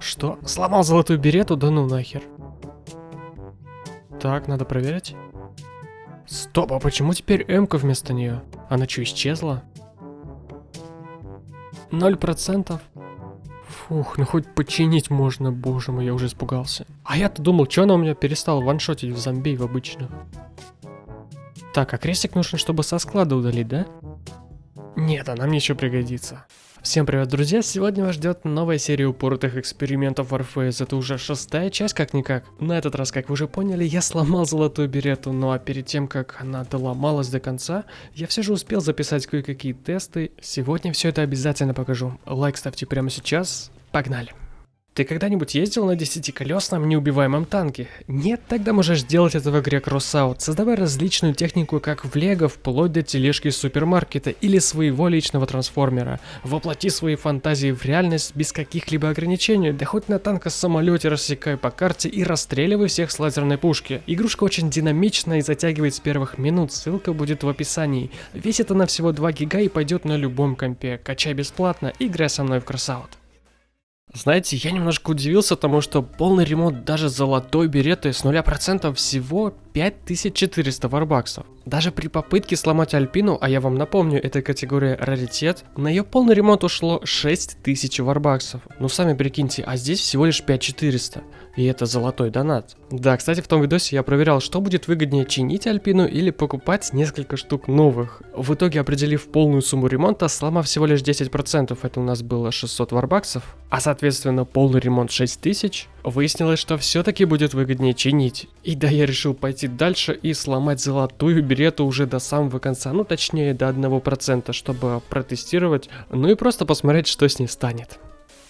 Что? Сломал золотую берету? Да ну нахер. Так, надо проверить. Стоп, а почему теперь М-ка вместо нее? Она что, исчезла? Ноль процентов. Фух, ну хоть починить можно, боже мой, я уже испугался. А я-то думал, что она у меня перестала ваншотить в зомби в обычных. Так, а крестик нужен, чтобы со склада удалить, да? Нет, она мне еще пригодится. Всем привет, друзья! Сегодня вас ждет новая серия упоротых экспериментов Warface. Это уже шестая часть, как-никак. На этот раз, как вы уже поняли, я сломал золотую берету, ну а перед тем, как она доломалась до конца, я все же успел записать кое-какие тесты. Сегодня все это обязательно покажу. Лайк ставьте прямо сейчас. Погнали! Ты когда-нибудь ездил на десятиколесном неубиваемом танке? Нет, тогда можешь делать это в игре Crossout, создавая различную технику как в лего, вплоть до тележки супермаркета или своего личного трансформера. Воплоти свои фантазии в реальность без каких-либо ограничений, да хоть на танка самолете рассекай по карте и расстреливай всех с лазерной пушки. Игрушка очень динамична и затягивает с первых минут, ссылка будет в описании. Весит она всего 2 гига и пойдет на любом компе, качай бесплатно, играй со мной в Crossout. Знаете, я немножко удивился тому, что полный ремонт даже золотой береты с 0% всего 5400 варбаксов. Даже при попытке сломать Альпину, а я вам напомню, это категория раритет, на ее полный ремонт ушло 6000 варбаксов. Ну сами прикиньте, а здесь всего лишь 5400. И это золотой донат. Да, кстати, в том видосе я проверял, что будет выгоднее чинить Альпину или покупать несколько штук новых. В итоге, определив полную сумму ремонта, сломав всего лишь 10%, это у нас было 600 варбаксов, а соответственно полный ремонт 6000, выяснилось, что все-таки будет выгоднее чинить. И да, я решил пойти дальше и сломать золотую берету уже до самого конца, ну точнее до 1%, чтобы протестировать, ну и просто посмотреть, что с ней станет.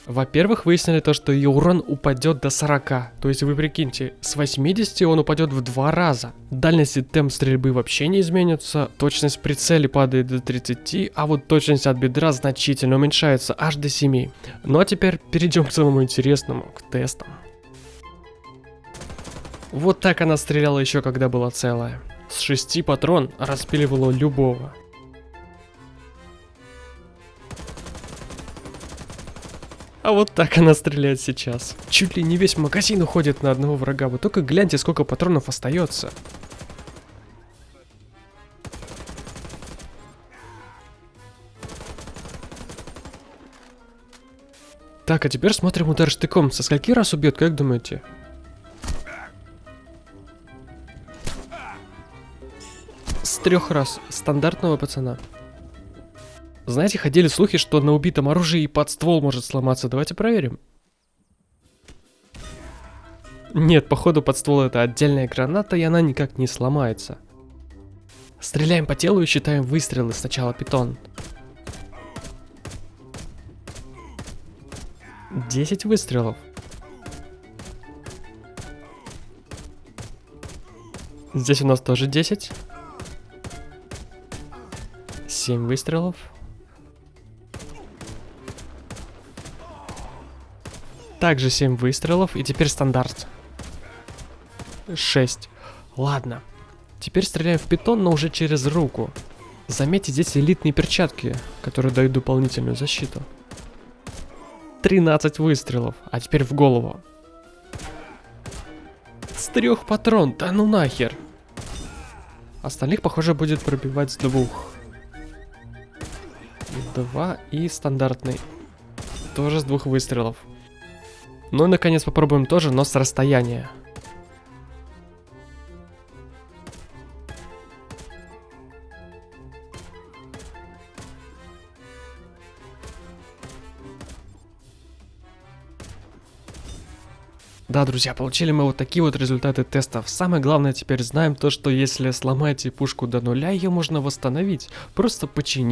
Во-первых, выяснили то, что ее урон упадет до 40. То есть вы прикиньте, с 80 он упадет в два раза. Дальность и темп стрельбы вообще не изменится, точность прицели падает до 30, а вот точность от бедра значительно уменьшается, аж до 7. Ну а теперь перейдем к самому интересному, к тестам. Вот так она стреляла еще когда была целая. С 6 патрон распиливала любого. А вот так она стреляет сейчас. Чуть ли не весь магазин уходит на одного врага. Вы только гляньте, сколько патронов остается. Так, а теперь смотрим удар штыком. Со скольки раз убьет, как думаете? Трех раз. Стандартного пацана. Знаете, ходили слухи, что на убитом оружии и под ствол может сломаться. Давайте проверим. Нет, походу под ствол это отдельная граната, и она никак не сломается. Стреляем по телу и считаем выстрелы. Сначала питон. 10 выстрелов. Здесь у нас тоже 10. 7 выстрелов. Также 7 выстрелов, и теперь стандарт. 6. Ладно. Теперь стреляю в питон, но уже через руку. Заметьте, здесь элитные перчатки, которые дают дополнительную защиту. 13 выстрелов, а теперь в голову. С трех патрон, да ну нахер. Остальных, похоже, будет пробивать с двух. Два и стандартный. Тоже с двух выстрелов. Ну и наконец попробуем тоже, но с расстояния. Да, друзья, получили мы вот такие вот результаты тестов. Самое главное теперь знаем то, что если сломаете пушку до нуля, ее можно восстановить, просто починить.